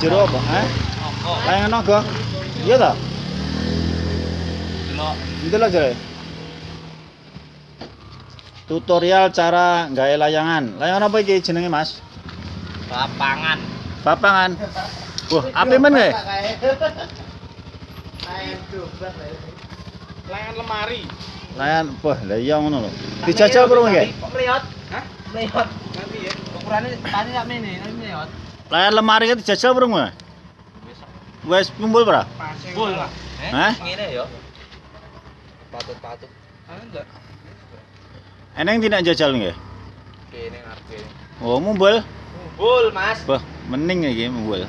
jero apa? Eh? Layangan naga. Iya ta? Delok. Ndelok jare. Tutorial cara gawe layangan. Layangan apa iki jenenge, Mas? Lapangan. Papangan. Wah, api men kae. Layangan lemari. Layangan, wah, lah iya ngono lho. Dijajal burung kae. Kok? Hah? Melihat. Nanti ya. Ukurane tadi sak mene, tapi Layangan lemari ki dijajal burung kae. Wes kumpul pra? Full lah. Hah? Ngene ya. Patut-patut. Ah enggak. Eneng tidak jajal nggih? Kene ngarepe. Oh, mumbul. Full, Mas. Wah, mending iki mumbul.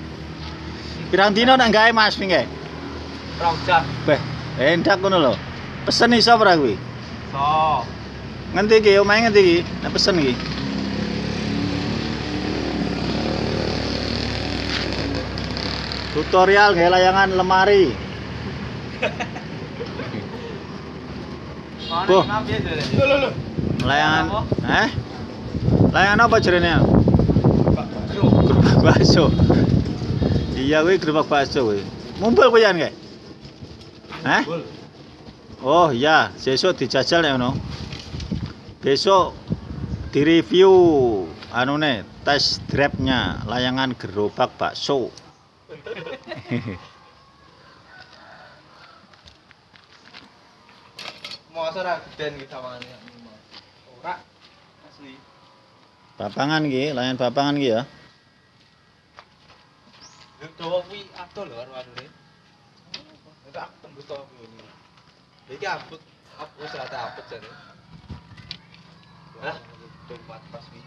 Pirang dino nak gawe Mas pinggih? Rong jam. Beh, endak ngono lho. Pesen iso ora kuwi? So. Ngendi iki? Omahe ngendi iki? Nek pesen iki. Tutorial gawe layangan lemari. Boh. Layangan, eh? Layangan apa? Bro. Gerobak bakso. Iya kuwi gerobak bakso kuwi. Mumpul kuwi kae. Hah? Full. Oh iya, besok dijajal ya no. Besok direview anune test drive-nya layangan gerobak bakso. Mosok ora geden iki sawangane. Ora. Asli. Bapangan iki, layangan bapangan iki ya. Lho dawa kuwi adoh lho karo anune. Itu aku tembus to kuwi. Iki abut, apa wis rata abut jane. Hah? Tempat pas kuwi.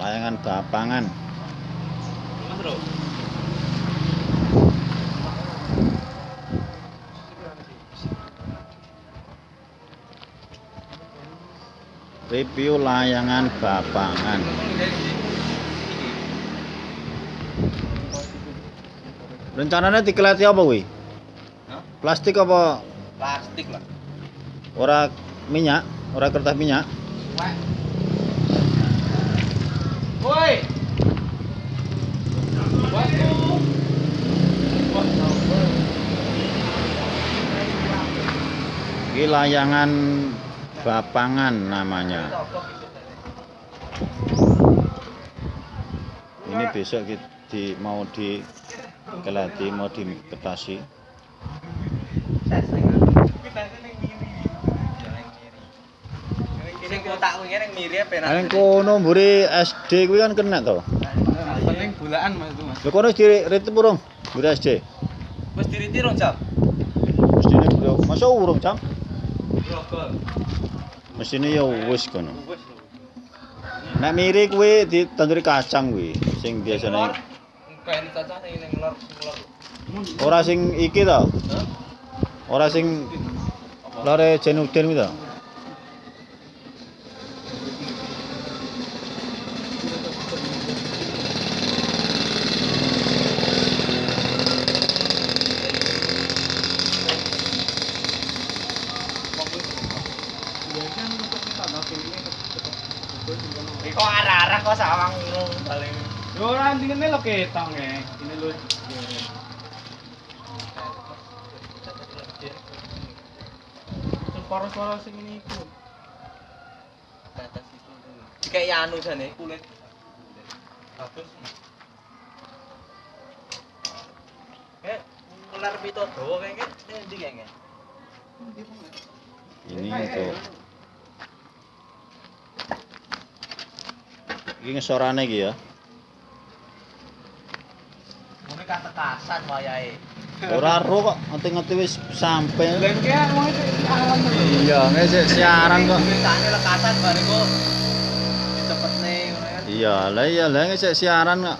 Layangan bapangan. Bro. Review layangan bapangan. Rencananya dikeleti apa? Hah? Plastik apa Plastik lah. ora minyak? Ora kertas minyak? Layangan bapangan namanya. Ini besok di mau di kelati mau diketasi. Sing kotak kuwi ning mirip penak. Nang kono mburi SD kuwi kan kena to. Paling bulaan Mas itu Mas. Lho kono di ritip urung mburi SD. Wis diriti rong jam. Mestine bro, masa urung jam? Mestine ya wis kono. Nek miri kuwi ditanduri kacang kuwi sing biasane Kayak cacah ning ning lor ora sing iki to. Ora sing lore Jenudin kuwi to. Kok arah-arah kok sawang ngono paling. Yo ora ndingene lo ketong e. Ini lho. Suara-suara sing ini. Batas itu. Kayak anu jane kulit. Bagus. Ular pito dawa kayak kayak ndi kayak Ini untuk Iki ngesorane iki ya. Mune katekasan wayahe. Ora ro kok ngerti-ngerti wis sampe. Lan ki wong iki aran to. Iya, ngesek siaran kok. Tulisane lekasan bariku dicepetne ngono kan. Iya, lah iya lah ngesek siaran kok.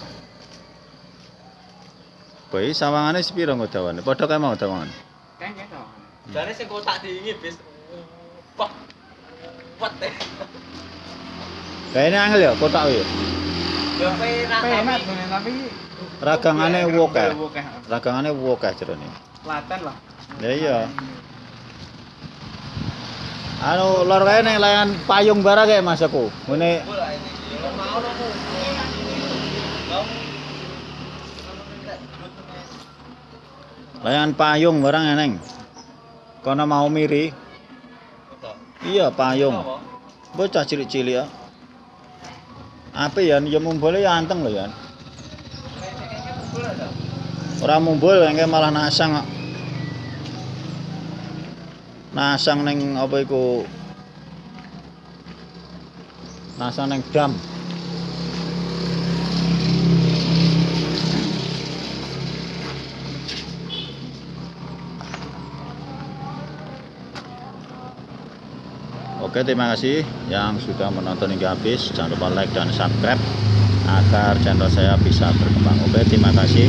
Bae sawangane sepiro kok dawane? Padha kae mau dawane. Keng to. Jane sing kotak diingi bis. Wah. Wat Kayak angel ya, kotak ya. tapi. Ragangane ragangannya eh. Ragangane cerita eh, ini. Laten lah. Ya iya. Anu lor kayak neng layan payung bara kayak mas aku. Ngene. Layan payung barang eneng. Karena mau miri. Iya payung. Bocah cilik-cilik ya. Apa ya ya mumbule ya anteng lho ya. Ora mumbul engke malah nasang. Nasang ning apa iku? Nasang ning dam. Oke, terima kasih yang sudah menonton hingga habis. Jangan lupa like dan subscribe agar channel saya bisa berkembang. Oke, terima kasih.